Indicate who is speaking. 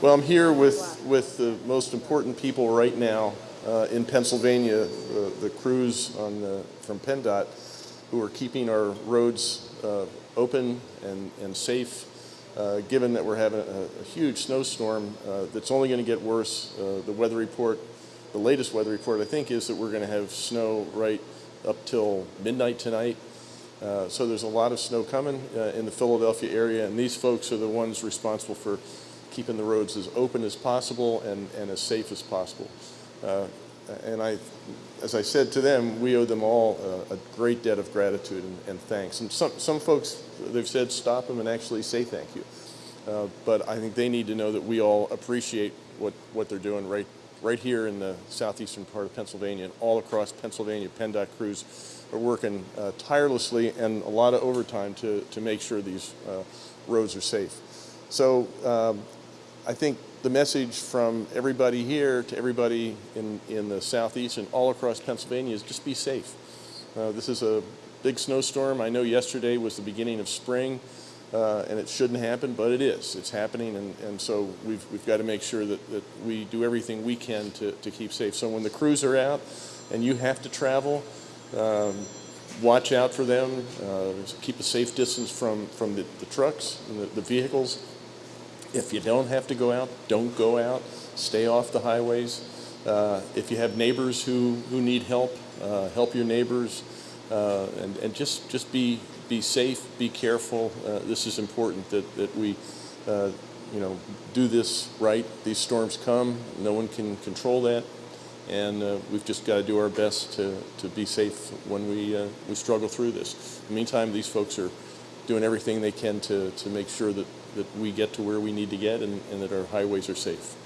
Speaker 1: Well, I'm here with, with the most important people right now uh, in Pennsylvania, the, the crews on the, from PennDOT, who are keeping our roads uh, open and, and safe, uh, given that we're having a, a huge snowstorm uh, that's only going to get worse. Uh, the weather report, the latest weather report, I think, is that we're going to have snow right up till midnight tonight. Uh, so there's a lot of snow coming uh, in the Philadelphia area, and these folks are the ones responsible for keeping the roads as open as possible and, and as safe as possible. Uh, and I, as I said to them, we owe them all uh, a great debt of gratitude and, and, thanks. And some, some folks, they've said stop them and actually say thank you. Uh, but I think they need to know that we all appreciate what, what they're doing right, right here in the southeastern part of Pennsylvania and all across Pennsylvania. PennDOT crews are working uh, tirelessly and a lot of overtime to, to make sure these uh, roads are safe. So um, I think the message from everybody here to everybody in, in the southeast and all across Pennsylvania is just be safe. Uh, this is a big snowstorm. I know yesterday was the beginning of spring uh, and it shouldn't happen, but it is. It's happening and, and so we've, we've got to make sure that, that we do everything we can to, to keep safe. So when the crews are out and you have to travel, um, watch out for them, uh, keep a safe distance from, from the, the trucks and the, the vehicles if you don't have to go out, don't go out. Stay off the highways. Uh, if you have neighbors who, who need help, uh, help your neighbors. Uh, and, and just, just be, be safe, be careful. Uh, this is important that, that we uh, you know, do this right. These storms come. No one can control that. And uh, we've just got to do our best to, to be safe when we, we struggle through this. In the meantime, these folks are doing everything they can to, to make sure that, that we get to where we need to get and, and that our highways are safe.